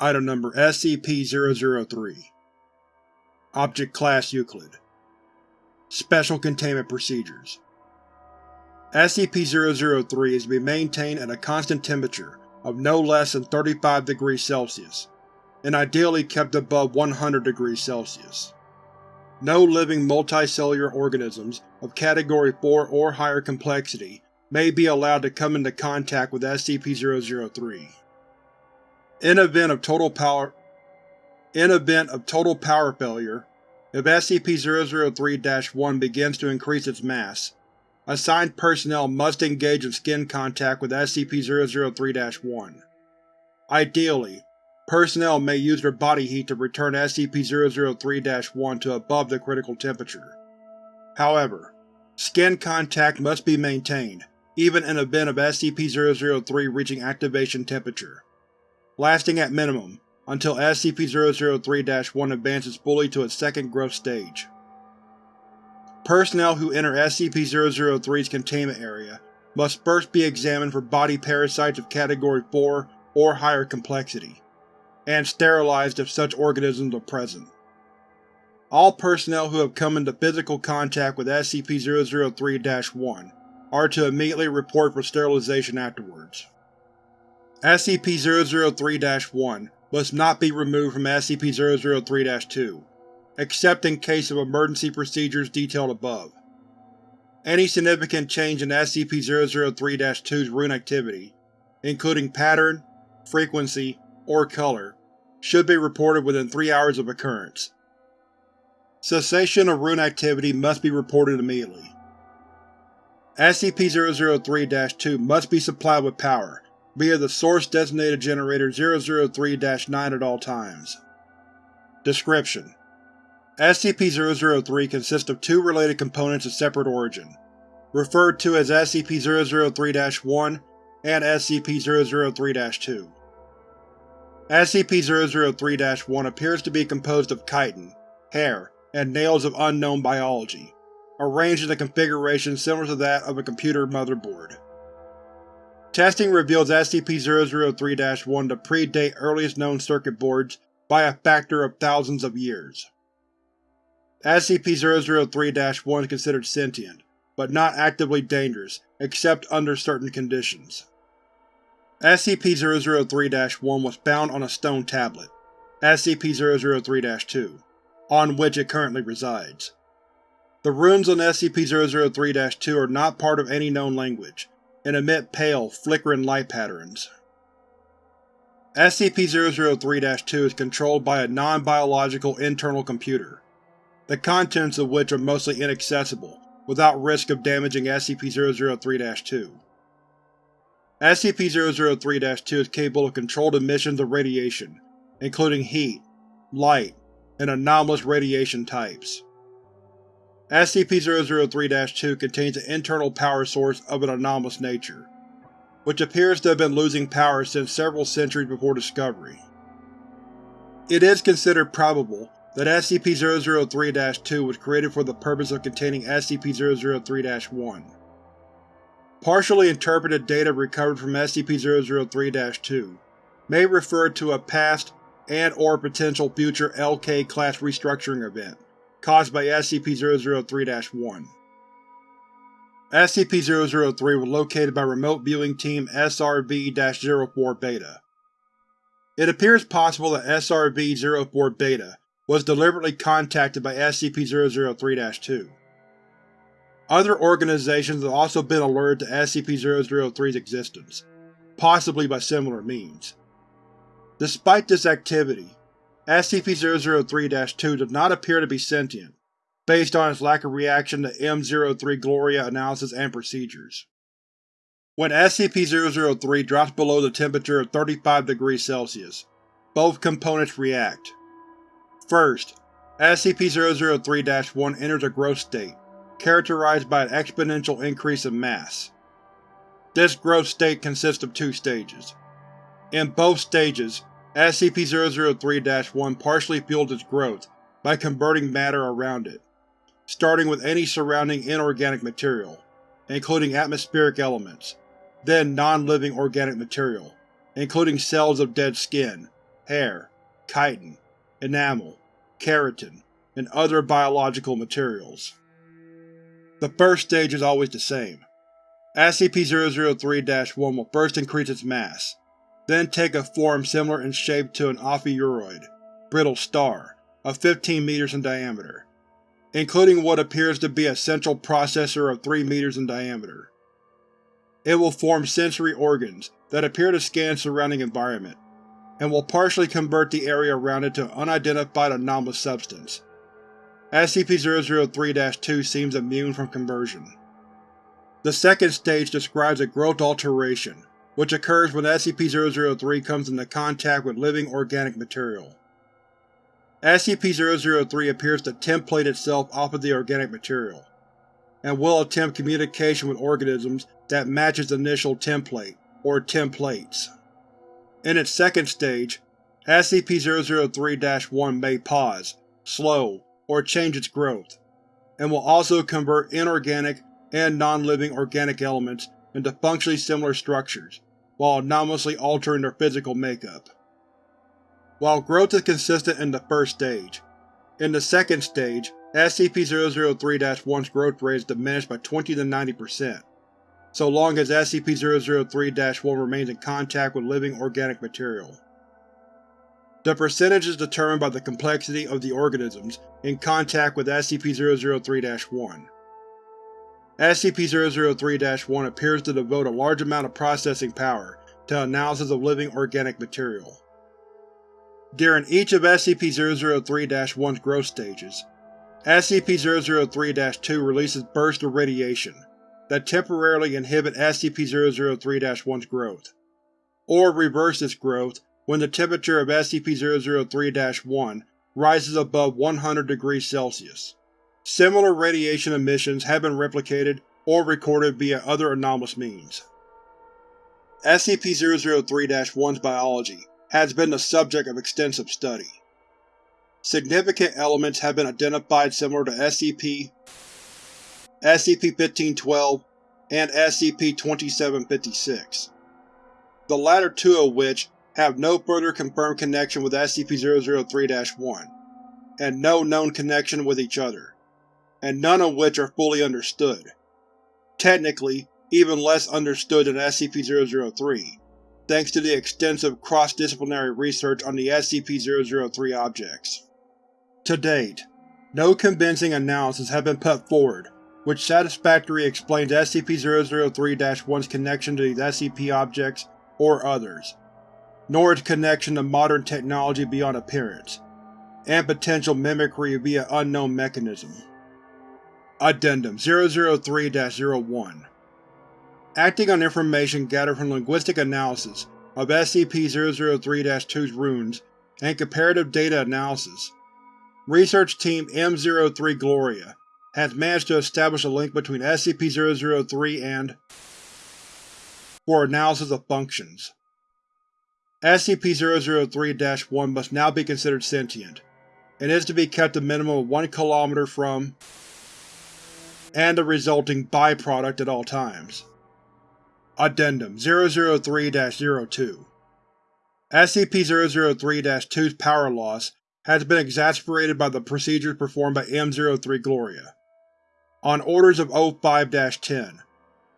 Item Number SCP-003 Object Class Euclid Special Containment Procedures SCP-003 is to be maintained at a constant temperature of no less than 35 degrees Celsius, and ideally kept above 100 degrees Celsius. No living multicellular organisms of Category 4 or higher complexity may be allowed to come into contact with SCP-003. In event of total power In event of total power failure, if SCP-003-1 begins to increase its mass, assigned personnel must engage in skin contact with SCP-003-1. Ideally, personnel may use their body heat to return SCP-003-1 to above the critical temperature. However, skin contact must be maintained, even in event of SCP-003 reaching activation temperature, lasting at minimum until SCP-003-1 advances fully to its second growth stage. Personnel who enter SCP-003's containment area must first be examined for body parasites of Category 4 or higher complexity, and sterilized if such organisms are present. All personnel who have come into physical contact with SCP-003-1 are to immediately report for sterilization afterwards. SCP-003-1 must not be removed from SCP-003-2, except in case of emergency procedures detailed above. Any significant change in SCP-003-2's rune activity, including pattern, frequency, or color, should be reported within three hours of occurrence. Cessation of rune activity must be reported immediately. SCP-003-2 must be supplied with power via the Source-designated Generator 003-9 at all times. Description: SCP-003 consists of two related components of separate origin, referred to as SCP-003-1 and SCP-003-2. SCP-003-1 appears to be composed of chitin, hair, and nails of unknown biology, arranged in a configuration similar to that of a computer motherboard. Testing reveals SCP-003-1 to predate earliest known circuit boards by a factor of thousands of years. SCP-003-1 is considered sentient, but not actively dangerous except under certain conditions. SCP-003-1 was found on a stone tablet, SCP-003-2, on which it currently resides. The runes on SCP-003-2 are not part of any known language, and emit pale, flickering light patterns. SCP-003-2 is controlled by a non-biological internal computer, the contents of which are mostly inaccessible without risk of damaging SCP-003-2. SCP-003-2 is capable of controlled emissions of radiation, including heat, light, and anomalous radiation types. SCP-003-2 contains an internal power source of an anomalous nature, which appears to have been losing power since several centuries before discovery. It is considered probable that SCP-003-2 was created for the purpose of containing SCP-003-1. Partially interpreted data recovered from SCP-003-2 may refer to a past and or potential future LK-class restructuring event caused by SCP-003-1. SCP-003 was located by Remote Viewing Team SRV-04-Beta. It appears possible that SRV-04-Beta was deliberately contacted by SCP-003-2. Other organizations have also been alerted to SCP-003's existence, possibly by similar means. Despite this activity, SCP-003-2 does not appear to be sentient, based on its lack of reaction to M03 Gloria analysis and procedures. When SCP-003 drops below the temperature of 35 degrees Celsius, both components react. First, SCP-003-1 enters a growth state, characterized by an exponential increase in mass. This growth state consists of two stages. In both stages, SCP-003-1 partially fuels its growth by converting matter around it, starting with any surrounding inorganic material, including atmospheric elements, then non-living organic material, including cells of dead skin, hair, chitin, enamel, keratin, and other biological materials. The first stage is always the same. SCP-003-1 will first increase its mass, then take a form similar in shape to an ophiuroid, brittle star, of 15 meters in diameter, including what appears to be a central processor of 3 meters in diameter. It will form sensory organs that appear to scan surrounding environment, and will partially convert the area around it to an unidentified anomalous substance. SCP-003-2 seems immune from conversion. The second stage describes a growth alteration, which occurs when SCP-003 comes into contact with living organic material. SCP-003 appears to template itself off of the organic material, and will attempt communication with organisms that match its initial template, or templates. In its second stage, SCP-003-1 may pause, slow, or change its growth, and will also convert inorganic and non-living organic elements into functionally similar structures, while anomalously altering their physical makeup. While growth is consistent in the first stage, in the second stage, SCP-003-1's growth rate is diminished by 20 to 90%, so long as SCP-003-1 remains in contact with living organic material. The percentage is determined by the complexity of the organisms in contact with SCP-003-1. SCP-003-1 appears to devote a large amount of processing power to analysis of living organic material. During each of SCP-003-1's growth stages, SCP-003-2 releases bursts of radiation that temporarily inhibit SCP-003-1's growth, or reverse its growth when the temperature of SCP-003-1 rises above 100 degrees Celsius. Similar radiation emissions have been replicated or recorded via other anomalous means. SCP-003-1's biology has been the subject of extensive study. Significant elements have been identified similar to SCP, SCP-1512, and SCP-2756, the latter two of which have no further confirmed connection with SCP-003-1, and no known connection with each other, and none of which are fully understood. Technically, even less understood than SCP-003, thanks to the extensive cross-disciplinary research on the SCP-003 objects. To date, no convincing analysis have been put forward which satisfactorily explains SCP-003-1's connection to these SCP objects or others, nor its connection to modern technology beyond appearance, and potential mimicry via unknown mechanism. Addendum 003-01 Acting on information gathered from linguistic analysis of SCP-003-2's runes and comparative data analysis, Research Team M03 Gloria has managed to establish a link between SCP-003 and for analysis of functions. SCP-003-1 must now be considered sentient, and is to be kept a minimum of 1 km from and the resulting byproduct at all times. Addendum 003-02 SCP-003-2's power loss has been exasperated by the procedures performed by M03 Gloria. On orders of O5-10,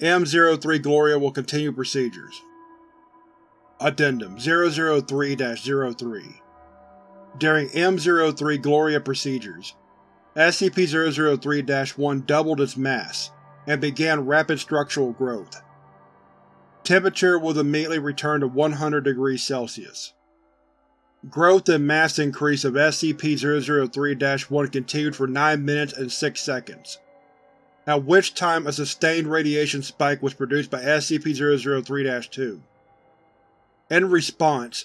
M03 Gloria will continue procedures. Addendum 003-03 During M03 Gloria procedures, SCP-003-1 doubled its mass, and began rapid structural growth. Temperature was immediately returned to 100 degrees Celsius. Growth and mass increase of SCP-003-1 continued for 9 minutes and 6 seconds, at which time a sustained radiation spike was produced by SCP-003-2. In response,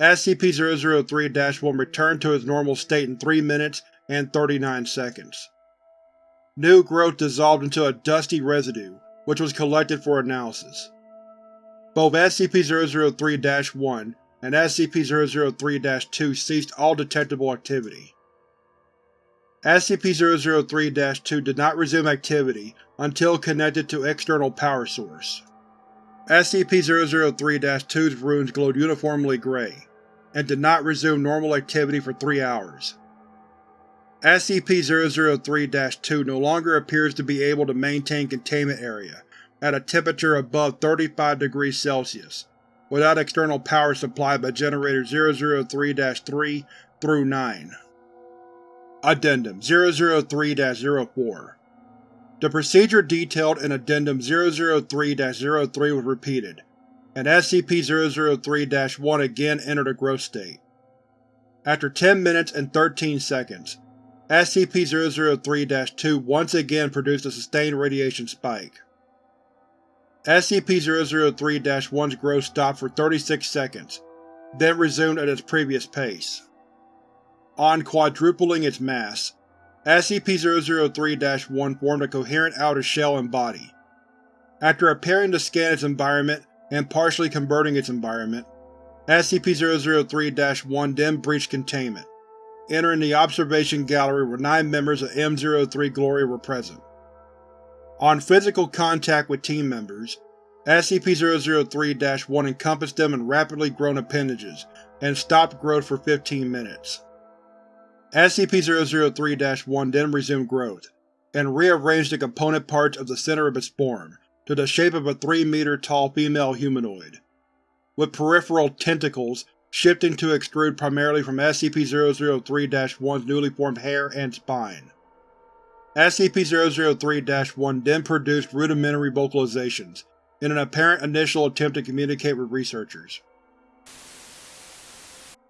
SCP-003-1 returned to its normal state in 3 minutes and 39 seconds. New growth dissolved into a dusty residue, which was collected for analysis. Both SCP-003-1 and SCP-003-2 ceased all detectable activity. SCP-003-2 did not resume activity until connected to external power source. SCP-003-2's runes glowed uniformly gray, and did not resume normal activity for three hours. SCP-003-2 no longer appears to be able to maintain containment area at a temperature above 35 degrees Celsius, without external power supplied by Generator 003-3 through 9. Addendum 003-04 The procedure detailed in Addendum 003-03 was repeated, and SCP-003-1 again entered a growth state. After 10 minutes and 13 seconds, SCP-003-2 once again produced a sustained radiation spike. SCP-003-1's growth stopped for 36 seconds, then resumed at its previous pace. On quadrupling its mass, SCP-003-1 formed a coherent outer shell and body. After appearing to scan its environment and partially converting its environment, SCP-003-1 then breached containment, entering the observation gallery where nine members of M-03 Glory were present. On physical contact with team members, SCP-003-1 encompassed them in rapidly grown appendages and stopped growth for 15 minutes. SCP-003-1 then resumed growth, and rearranged the component parts of the center of its form to the shape of a 3-meter-tall female humanoid, with peripheral tentacles shifting to extrude primarily from SCP-003-1's newly formed hair and spine. SCP-003-1 then produced rudimentary vocalizations in an apparent initial attempt to communicate with researchers.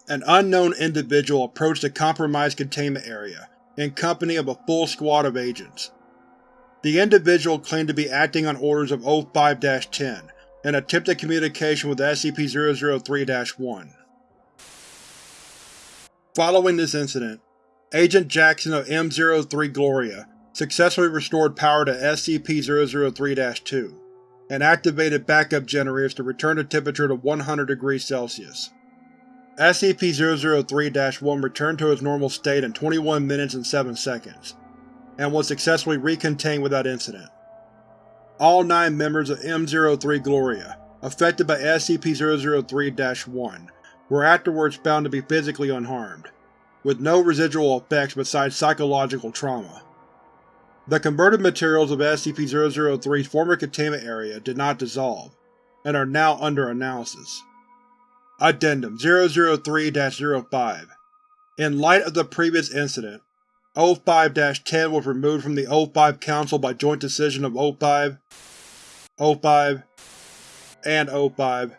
An unknown individual approached the compromised containment area in company of a full squad of agents. The individual claimed to be acting on orders of O5-10 and attempted communication with SCP-003-1. Following this incident, Agent Jackson of M03 Gloria successfully restored power to SCP-003-2, and activated backup generators to return the temperature to 100 degrees Celsius. SCP-003-1 returned to its normal state in 21 minutes and 7 seconds, and was successfully recontained without incident. All nine members of M03 Gloria, affected by SCP-003-1, were afterwards found to be physically unharmed, with no residual effects besides psychological trauma. The converted materials of SCP-003's former containment area did not dissolve, and are now under analysis. Addendum 003-05 In light of the previous incident, O5-10 was removed from the O5 Council by joint decision of O5, O5, and O5.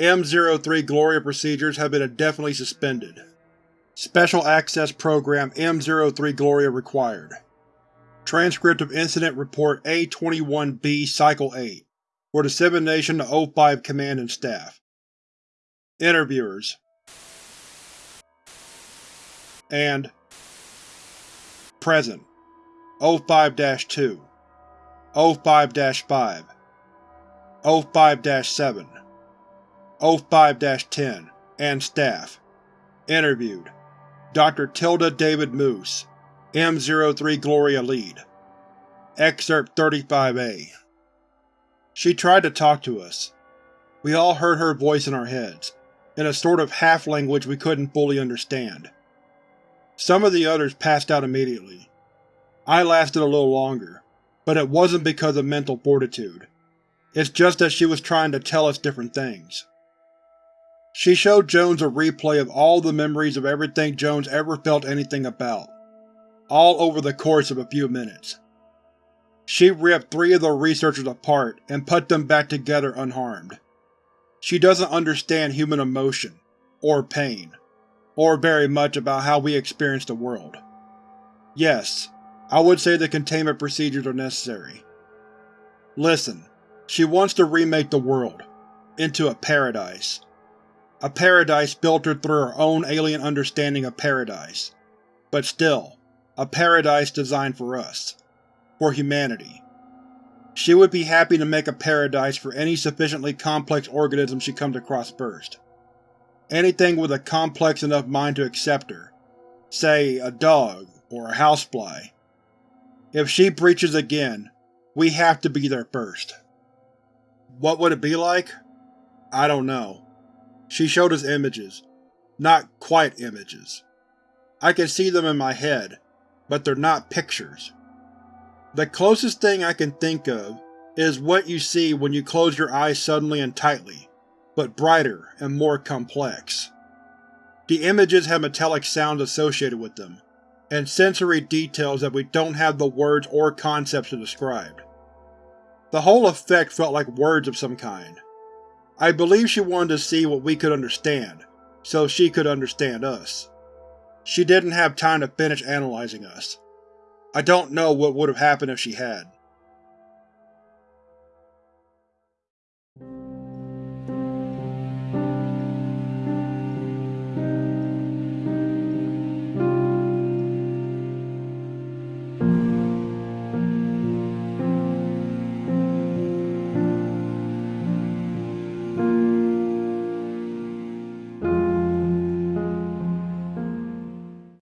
M03 Gloria procedures have been indefinitely suspended. Special Access Program M03 Gloria required. Transcript of Incident Report A-21-B Cycle 8 for dissemination to O5 Command and Staff. Interviewers and Present O5-2 O5-5 O5-7 O5-10 and Staff Interviewed Dr. Tilda David Moose M03 Gloria Lead Excerpt 35-A She tried to talk to us. We all heard her voice in our heads, in a sort of half-language we couldn't fully understand. Some of the others passed out immediately. I lasted a little longer, but it wasn't because of mental fortitude. It's just that she was trying to tell us different things. She showed Jones a replay of all the memories of everything Jones ever felt anything about all over the course of a few minutes. She ripped three of the researchers apart and put them back together unharmed. She doesn't understand human emotion, or pain, or very much about how we experience the world. Yes, I would say the containment procedures are necessary. Listen, she wants to remake the world, into a paradise. A paradise filtered through her own alien understanding of paradise. But still, a paradise designed for us. For humanity. She would be happy to make a paradise for any sufficiently complex organism she comes across first. Anything with a complex enough mind to accept her. Say, a dog, or a housefly. If she breaches again, we have to be there first. What would it be like? I don't know. She showed us images. Not quite images. I can see them in my head, but they're not pictures. The closest thing I can think of is what you see when you close your eyes suddenly and tightly, but brighter and more complex. The images have metallic sounds associated with them, and sensory details that we don't have the words or concepts to describe. The whole effect felt like words of some kind. I believe she wanted to see what we could understand, so she could understand us. She didn't have time to finish analyzing us. I don't know what would have happened if she had.